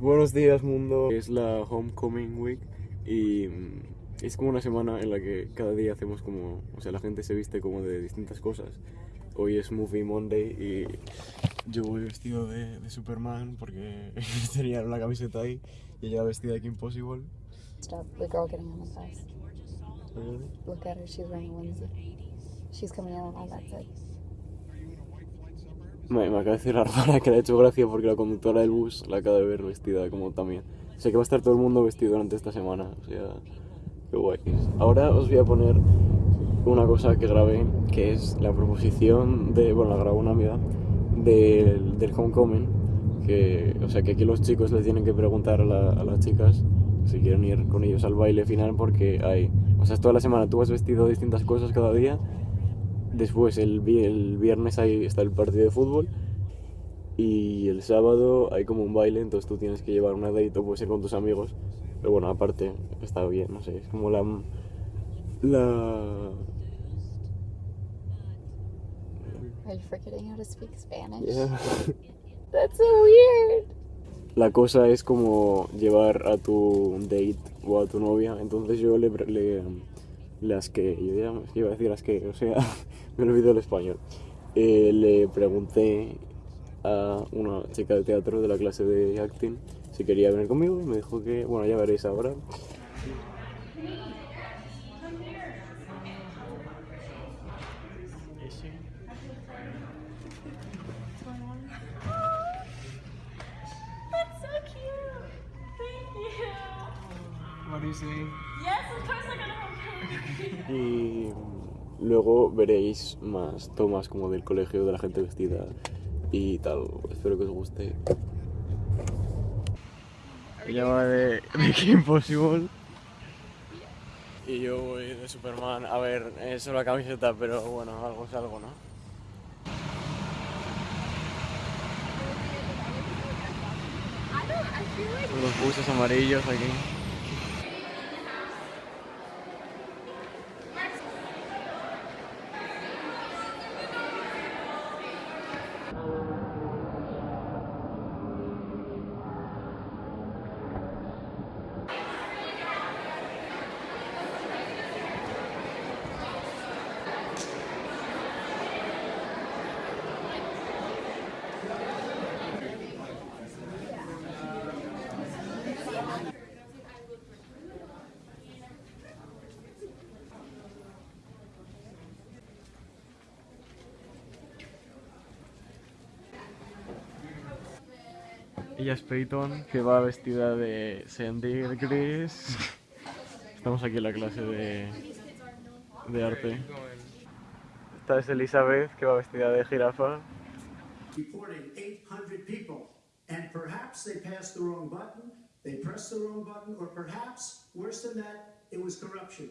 Buenos días mundo, es la Homecoming Week y mm, es como una semana en la que cada día hacemos como, o sea, la gente se viste como de distintas cosas. Hoy es Movie Monday y yo voy vestido de, de Superman porque tenía una camiseta ahí y ella vestida de Kim Possible. Stop the girl getting on the bus. Look at her, she's wearing a onesie. She's coming out on that side. Me, me acaba de decir la hermana que le ha hecho gracia porque la conductora del bus la acaba de ver vestida como también. O sea que va a estar todo el mundo vestido durante esta semana. O sea, qué guay. Ahora os voy a poner una cosa que grabé, que es la proposición de, bueno, la grabó una amiga, del, del homecoming. Que, o sea que aquí los chicos les tienen que preguntar a, la- a las chicas si quieren ir con ellos al baile final porque hay, o sea, es toda la semana tú has vestido distintas cosas cada día Después, el, el viernes ahí está el partido de fútbol y el sábado hay como un baile, entonces tú tienes que llevar una date o puedes ir con tus amigos. Pero bueno, aparte está bien, no sé, es como la... La... Are you forgetting how to speak Spanish? Yeah. That's so weird. La cosa es como llevar a tu date o a tu novia, entonces yo le... le las que... Yo ya iba a decir las que, o sea, me olvidé el español. Eh, le pregunté a una chica de teatro de la clase de acting si quería venir conmigo y me dijo que, bueno, ya veréis ahora. Y luego veréis más tomas como del colegio, de la gente vestida y tal. Espero que os guste. Ella va de, de Kim Possible. Y yo voy de Superman. A ver, es solo la camiseta, pero bueno, algo es algo, ¿no? Los buses amarillos aquí. Ella es Peyton, que va vestida de Sandy Gris. Estamos aquí en la clase de, de arte. Esta es Elizabeth, que va vestida de jirafa. reporting 800 people, and perhaps they passed the wrong button, they pressed the wrong button, or perhaps, worse than that, it was corruption.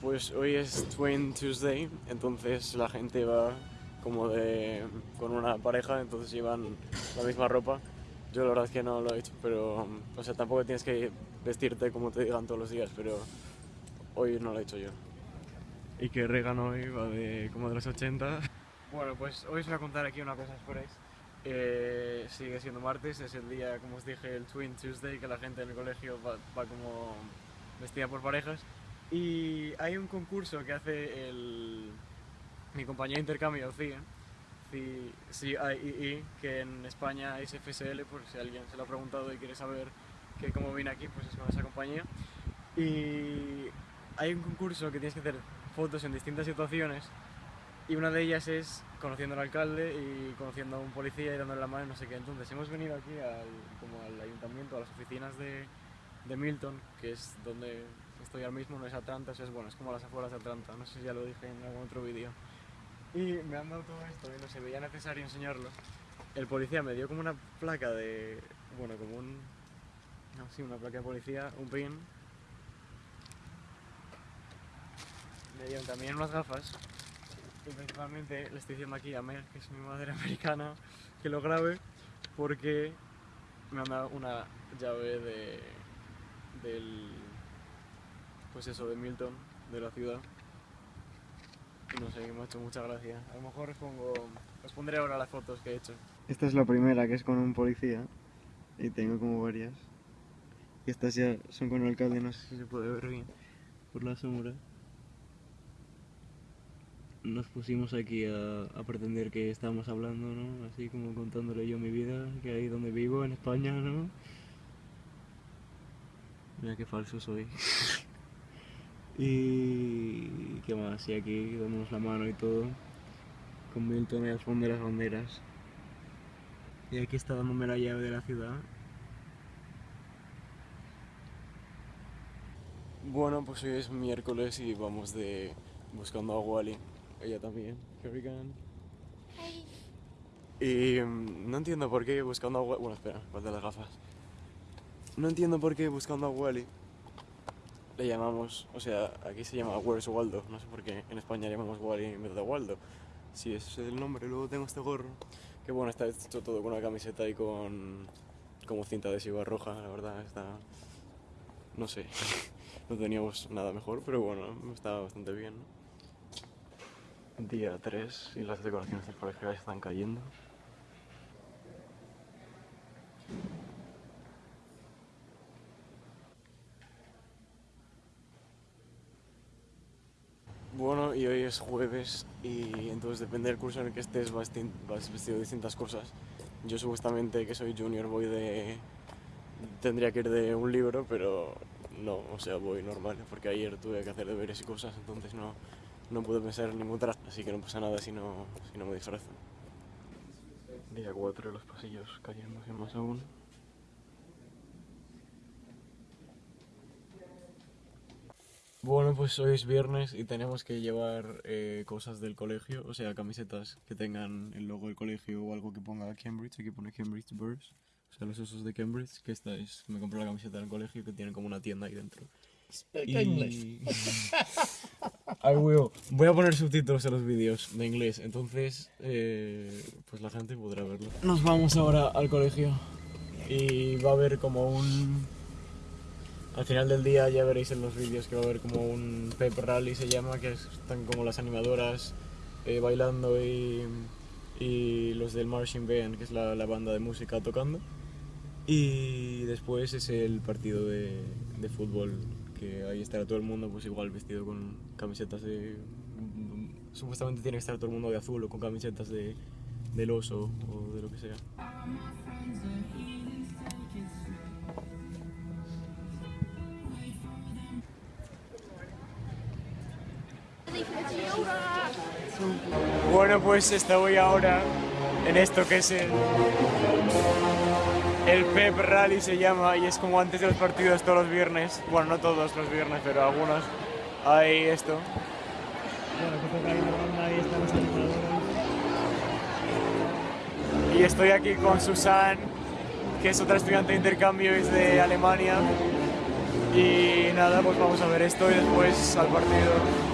Pues hoy es Twin Tuesday, entonces la gente va como de con una pareja, entonces llevan la misma ropa. Yo la verdad es que no lo he hecho, pero o sea, tampoco tienes que vestirte como te digan todos los días, pero hoy no lo he hecho yo. Y que Regan hoy va de como de los 80. Bueno, pues hoy os voy a contar aquí una cosa, esperéis. Eh, sigue siendo martes, es el día, como os dije, el Twin Tuesday, que la gente en el colegio va, va como vestida por parejas. Y hay un concurso que hace el, mi compañero de intercambio, CIE, CI- CIEE, que en España es FSL, por si alguien se lo ha preguntado y quiere saber que cómo vine aquí, pues es con esa compañía. Y hay un concurso que tienes que hacer fotos en distintas situaciones y una de ellas es conociendo al alcalde y conociendo a un policía y dándole la mano y no sé qué. Entonces hemos venido aquí al, como al ayuntamiento, a las oficinas de, de Milton, que es donde estoy ahora mismo, no es Atlanta, eso es bueno, es como las afueras de Atlanta, no sé si ya lo dije en algún otro vídeo. Y me han dado todo esto y no se veía necesario enseñarlo. El policía me dio como una placa de, bueno, como un, no, sí, una placa de policía, un pin. Me dieron también unas gafas y principalmente le estoy diciendo aquí a Meg, que es mi madre americana, que lo grabe porque me han dado una llave de del pues eso de Milton, de la ciudad. No sé, me ha hecho mucha gracia. A lo mejor pongo os ahora las fotos que he hecho. Esta es la primera, que es con un policía. Y tengo como varias. Y estas ya son con el alcalde, no sé si se puede ver bien por la sombra. Nos pusimos aquí a, a pretender que estábamos hablando, ¿no? Así como contándole yo mi vida, que ahí donde vivo, en España, ¿no? Mira qué falso soy. y qué más, y aquí dándonos la mano y todo. Con Milton y al fondo de las banderas. Y aquí está dándome la llave de la ciudad. Bueno, pues hoy es miércoles y vamos de buscando a Wally. Ella también. Go. Y mm, no entiendo por qué buscando a Wally. Bueno, espera, falta las gafas. No entiendo por qué buscando a Wally le llamamos. O sea, aquí se llama Where's Waldo. No sé por qué en España le llamamos Wally en vez de Waldo. Sí, ese es el nombre. Luego tengo este gorro. Que bueno, está hecho todo con una camiseta y con. como cinta adhesiva roja, la verdad. Está. No sé. no teníamos nada mejor, pero bueno, estaba bastante bien. ¿no? Día 3 y las decoraciones del colegio ya están cayendo. Bueno, y hoy es jueves y entonces depende del curso en el que estés vas, vas vestido de distintas cosas. Yo supuestamente que soy junior voy de... tendría que ir de un libro, pero no, o sea, voy normal, porque ayer tuve que hacer deberes y cosas, entonces no, no pude pensar en ningún traje, así que no pasa nada si no, si no me disfrazo. Día 4 los pasillos cayéndose más aún. Bueno, pues hoy es viernes y tenemos que llevar eh, cosas del colegio, o sea, camisetas que tengan el logo del colegio o algo que ponga Cambridge, aquí pone Cambridge Birds, o sea, los osos de Cambridge, que esta es, me compré la camiseta del colegio que tiene como una tienda ahí dentro. Y... I will. Voy a poner subtítulos en los vídeos de inglés, entonces eh, pues la gente podrá verlo. Nos vamos ahora al colegio y va a haber como un... Al final del día ya veréis en los vídeos que va a haber como un pep rally se llama, que es- están como las animadoras eh, bailando y, y los del marching band, que es la, la banda de música tocando. Y después es el partido de, de fútbol, que ahí estará todo el mundo pues igual vestido con camisetas de... Supuestamente tiene que estar todo el mundo de azul o con camisetas de, del oso o de lo que sea. Bueno, pues estoy ahora en esto que es el, el Pep Rally se llama y es como antes de los partidos todos los viernes. Bueno, no todos los viernes, pero algunos. Hay esto. Animadores. Y estoy aquí con Susan, que es otra estudiante de intercambio, es de Alemania. Y nada, pues vamos a ver esto y después al partido.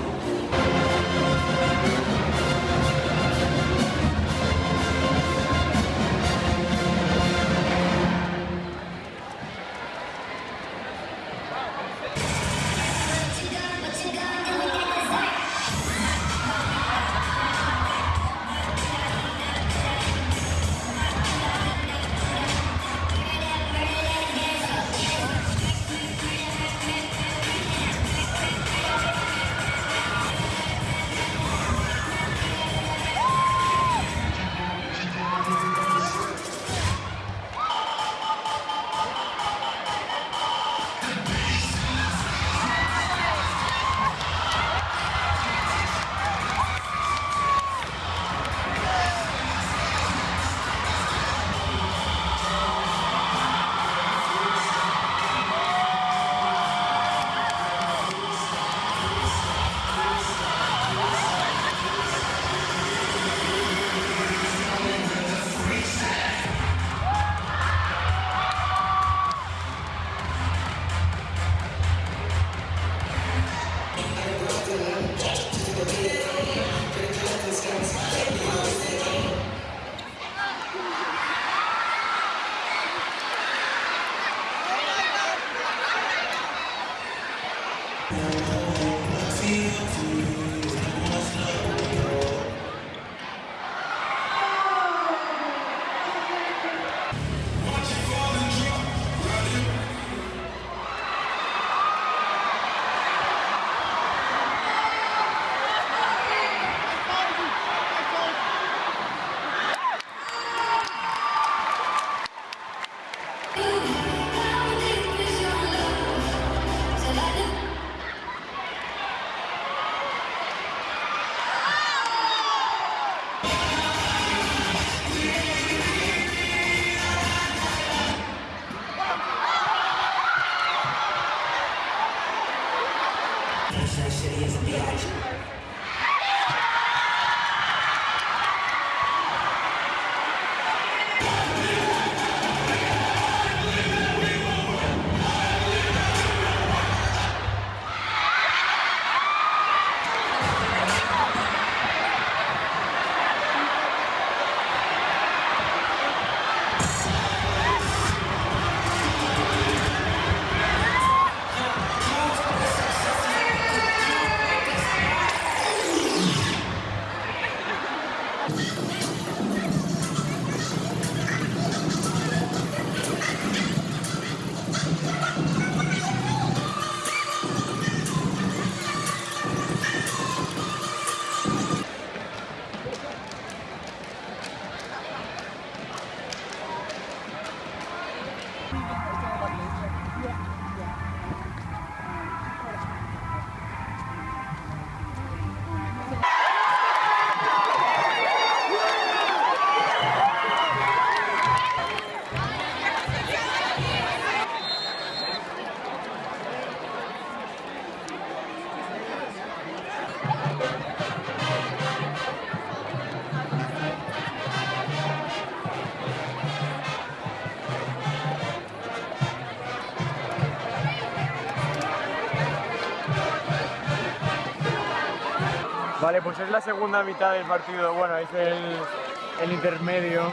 Pues es la segunda mitad del partido, bueno, es el, intermedio.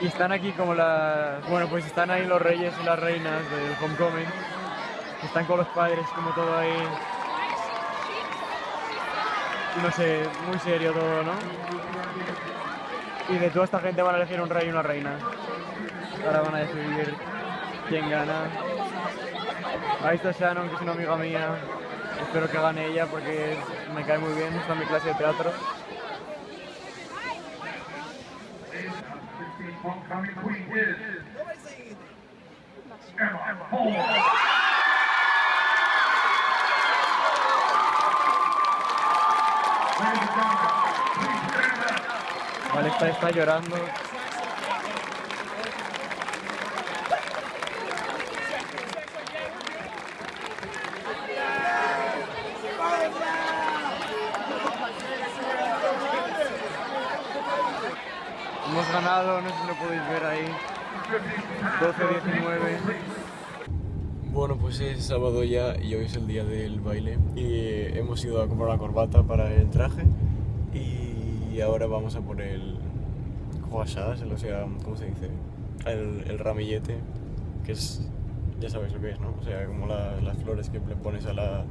Y están aquí como las... Bueno, pues están ahí los reyes y las reinas del homecoming. Están con los padres como todo ahí. No sé, muy serio todo, ¿no? Y de toda esta gente van a elegir un rey y una reina. Ahora van a decidir quién gana. Ahí está Shannon, que es una amiga mía. Espero que gane ella porque me cae muy bien, está en mi clase de teatro. Vale, está, está llorando. Hemos ganado, no sé si lo podéis ver ahí. 12-19. Bueno, pues es sábado ya y hoy es el día del baile. Y hemos ido a comprar una corbata para el traje. Y ahora vamos a por el croissant, o sea, ¿cómo se dice? El, ramillete, que es, ya sabes lo que es, ¿no? O sea, como la- las flores que le pones a la,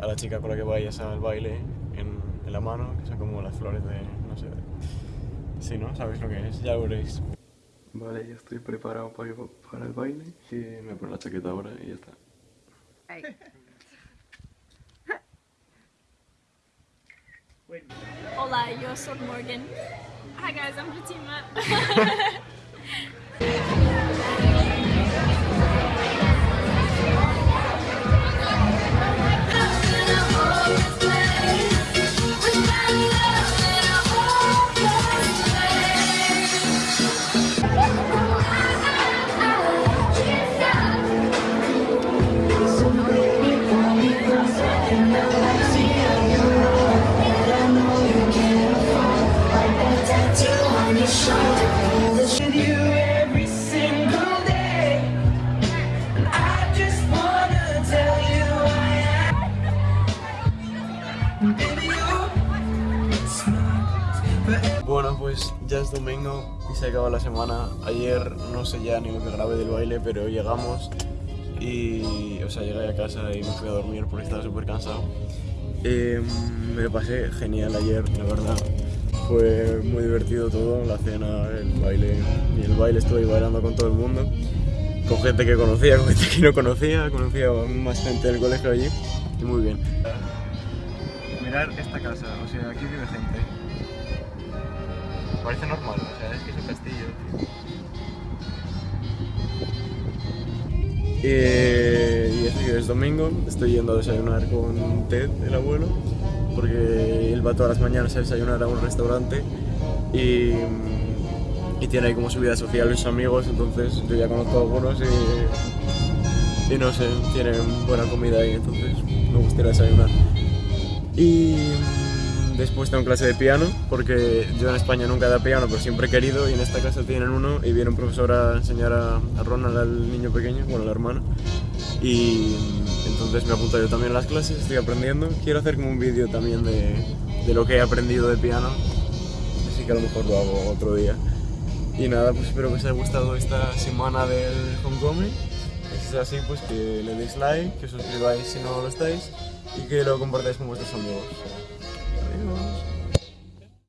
a la chica con la que vayas al baile en, en la mano, que son como las flores de, no sé, sí, ¿no? ¿Sabes lo que es? Ya lo veréis. Vale, ya estoy preparado para, para el baile y me pongo la chaqueta ahora y ya está. Hola, yo soy Morgan. Hi guys, I'm Fatima. Bueno, pues ya es domingo y se acaba la semana. Ayer no sé ya ni lo que grabé del baile, pero llegamos y, o sea, llegué a casa y me fui a dormir porque estaba súper cansado. Eh, me lo pasé genial ayer, la verdad. Fue muy divertido todo, la cena, el baile. Y el baile estuve bailando con todo el mundo. Con gente que conocía, con gente que no conocía. Conocía más gente del colegio allí. Y muy bien. Mirar esta casa, o sea, aquí vive gente. Parece normal, o sea, es que es un castillo. Eh, y eso que es domingo, estoy yendo a desayunar con Ted, el abuelo, porque él va todas las mañanas a desayunar a un restaurante y, y tiene ahí como su vida social sus amigos, entonces yo ya conozco a algunos y, y no sé, tienen buena comida ahí, entonces me gustaría desayunar. Y mm, después tengo clase de piano, porque yo en España nunca he dado piano, pero siempre he querido, y en esta casa tienen uno, y viene un profesor a enseñar a, a Ronald, al niño pequeño, bueno, la hermana, y entonces me apunto yo también a las clases, estoy aprendiendo. Quiero hacer como un vídeo también de, de lo que he aprendido de piano, así que a lo mejor lo hago otro día. Y nada, pues espero que os haya gustado esta semana del Homecoming. Si es así, pues que le deis like, que os suscribáis si no lo estáis y que lo compartáis con vuestros amigos. hills